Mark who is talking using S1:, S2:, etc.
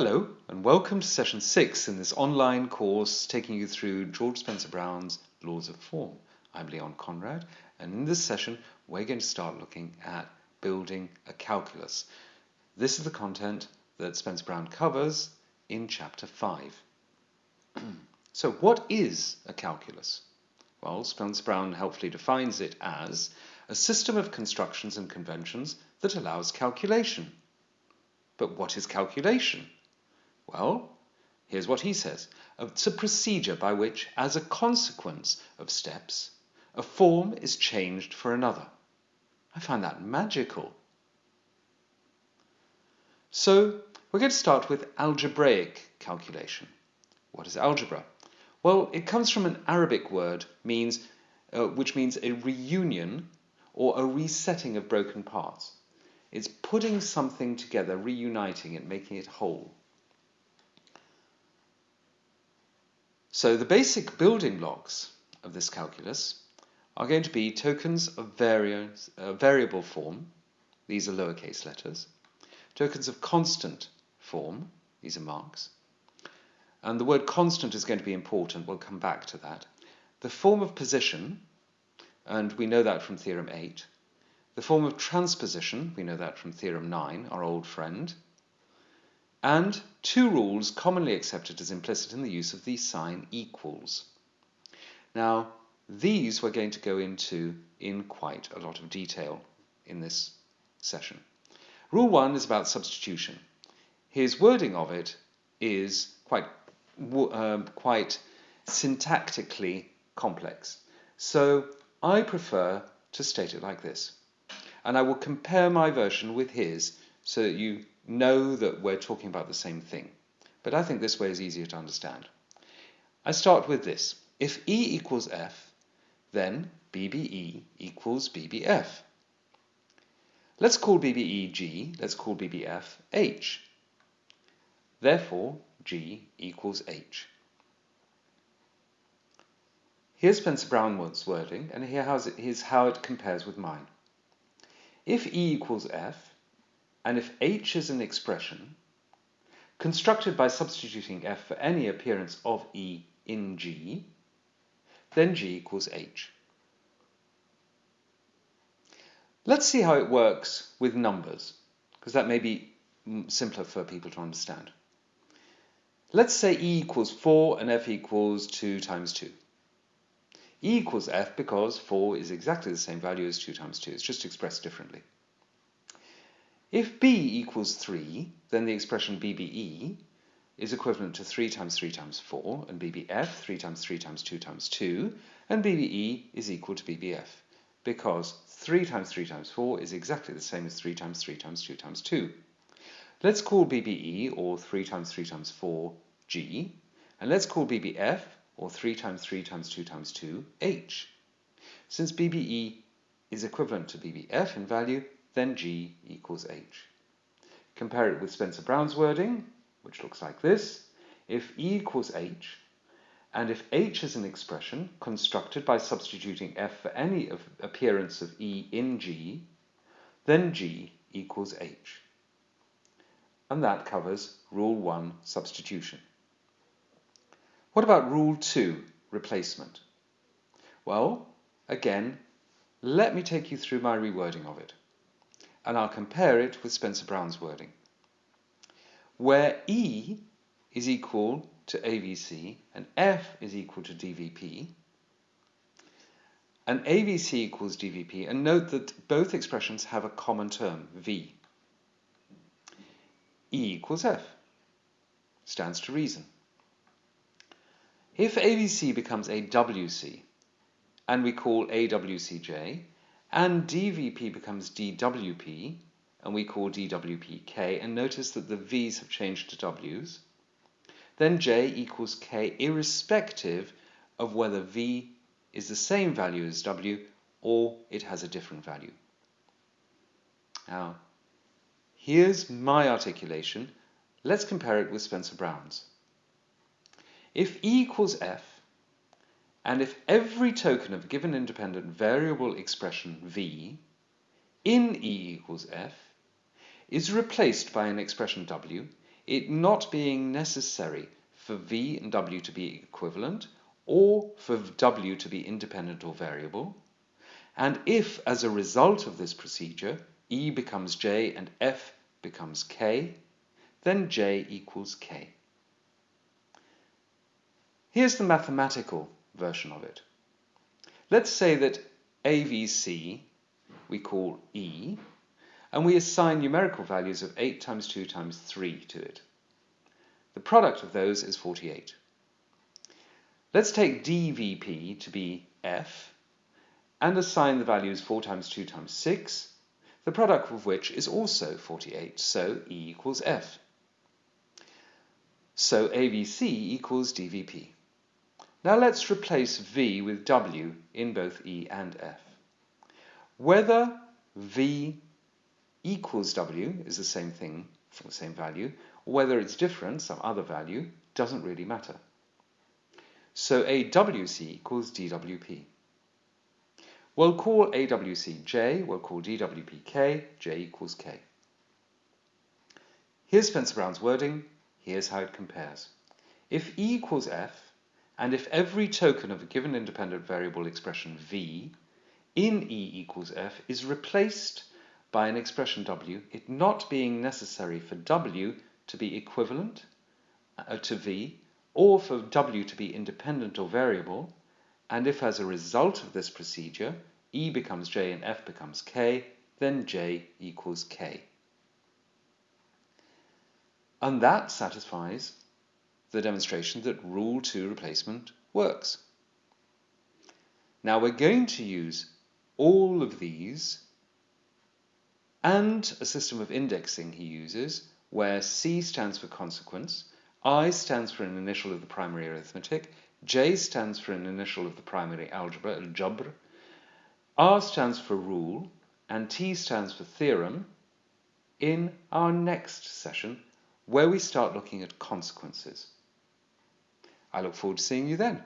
S1: Hello and welcome to session 6 in this online course taking you through George Spencer Brown's Laws of Form. I'm Leon Conrad and in this session we're going to start looking at building a calculus. This is the content that Spencer Brown covers in chapter 5. so what is a calculus? Well, Spencer Brown helpfully defines it as a system of constructions and conventions that allows calculation. But what is calculation? Well, here's what he says. It's a procedure by which, as a consequence of steps, a form is changed for another. I find that magical. So, we're going to start with algebraic calculation. What is algebra? Well, it comes from an Arabic word means, uh, which means a reunion or a resetting of broken parts. It's putting something together, reuniting it, making it whole. So the basic building blocks of this calculus are going to be tokens of uh, variable form, these are lowercase letters, tokens of constant form, these are marks, and the word constant is going to be important, we'll come back to that. The form of position, and we know that from Theorem 8. The form of transposition, we know that from Theorem 9, our old friend and two rules commonly accepted as implicit in the use of the sign equals. Now, these we're going to go into in quite a lot of detail in this session. Rule 1 is about substitution. His wording of it is quite, uh, quite syntactically complex. So I prefer to state it like this. And I will compare my version with his so that you know that we're talking about the same thing. But I think this way is easier to understand. I start with this. If E equals F, then BBE equals BBF. Let's call BBE G, let's call BBF H. Therefore, G equals H. Here's Spencer Brownwood's wording, and here's how it compares with mine. If E equals F, and if h is an expression constructed by substituting f for any appearance of e in G, then G equals h. Let's see how it works with numbers, because that may be simpler for people to understand. Let's say E equals 4 and F equals 2 times 2. E equals F because 4 is exactly the same value as 2 times 2. It's just expressed differently. If b equals 3, then the expression BBE is equivalent to 3 times 3 times 4, and BBF, 3 times 3 times 2 times 2, and BBE is equal to BBF, because 3 times 3 times 4 is exactly the same as 3 times 3 times 2 times 2. Let's call BBE, or 3 times 3 times 4, G, and let's call BBF, or 3 times 3 times 2 times 2, H. Since BBE is equivalent to BBF in value, then G equals H. Compare it with Spencer Brown's wording, which looks like this. If E equals H, and if H is an expression constructed by substituting F for any appearance of E in G, then G equals H. And that covers Rule 1, substitution. What about Rule 2, replacement? Well, again, let me take you through my rewording of it and I'll compare it with Spencer Brown's wording. Where E is equal to AVC and F is equal to DVP, and AVC equals DVP, and note that both expressions have a common term, V. E equals F. Stands to reason. If AVC becomes AWC, and we call AWCJ, and dVP becomes dWP, and we call dWP K, and notice that the V's have changed to W's, then J equals K irrespective of whether V is the same value as W or it has a different value. Now, here's my articulation. Let's compare it with Spencer Brown's. If E equals F, and if every token of a given independent variable expression v in E equals f is replaced by an expression w, it not being necessary for v and w to be equivalent or for w to be independent or variable, and if as a result of this procedure e becomes j and f becomes k, then j equals k. Here's the mathematical version of it. Let's say that AVC we call E, and we assign numerical values of 8 times 2 times 3 to it. The product of those is 48. Let's take dVp to be f, and assign the values 4 times 2 times 6, the product of which is also 48, so E equals f. So AVC equals dVp. Now let's replace V with W in both E and F. Whether V equals W is the same thing, for the same value, or whether it's different, some other value, doesn't really matter. So AWC equals DWP. We'll call AWC J, we'll call DWP K, J equals K. Here's Spencer Brown's wording, here's how it compares. If E equals F, and if every token of a given independent variable expression V in E equals F is replaced by an expression W, it not being necessary for W to be equivalent uh, to V, or for W to be independent or variable, and if as a result of this procedure E becomes J and F becomes K, then J equals K. And that satisfies the demonstration that rule 2 replacement works. Now we're going to use all of these and a system of indexing he uses where C stands for consequence, I stands for an initial of the primary arithmetic, J stands for an initial of the primary algebra, al-jabr, R stands for rule, and T stands for theorem in our next session where we start looking at consequences. I look forward to seeing you then.